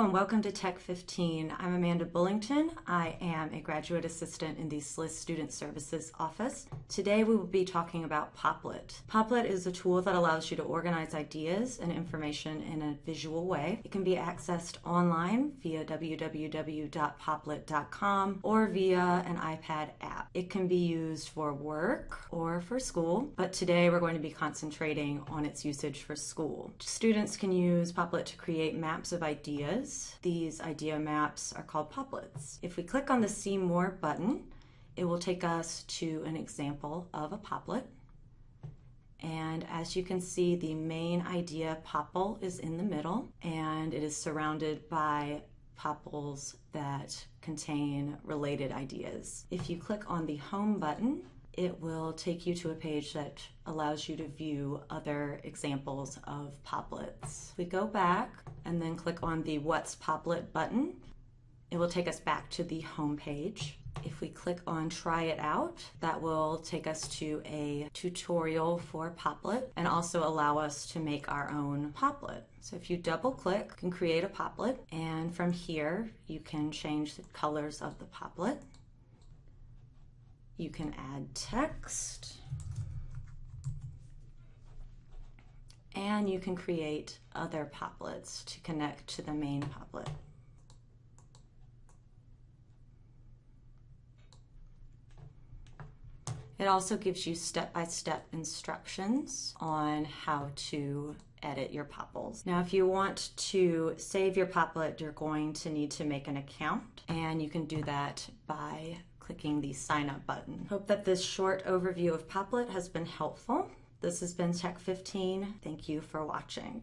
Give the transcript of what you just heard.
And welcome to Tech 15. I'm Amanda Bullington. I am a graduate assistant in the SLIS Student Services Office. Today we will be talking about Popplet. Popplet is a tool that allows you to organize ideas and information in a visual way. It can be accessed online via www.popplet.com or via an iPad app. It can be used for work or for school, but today we're going to be concentrating on its usage for school. Students can use Popplet to create maps of ideas ideas. These idea maps are called popplets. If we click on the See More button, it will take us to an example of a popplet. And as you can see, the main idea popple is in the middle and it is surrounded by popples that contain related ideas. If you click on the Home button, it will take you to a page that allows you to view other examples of popplets. We go back and then click on the What's Popplet button, it will take us back to the home page. If we click on try it out, that will take us to a tutorial for Popplet and also allow us to make our own Popplet. So if you double click, you can create a Popplet and from here you can change the colors of the Popplet. You can add text. And you can create other popplets to connect to the main popplet. It also gives you step-by-step -step instructions on how to edit your popples. Now, if you want to save your popplet, you're going to need to make an account, and you can do that by clicking the sign up button. Hope that this short overview of Popplet has been helpful. This has been Tech 15. Thank you for watching.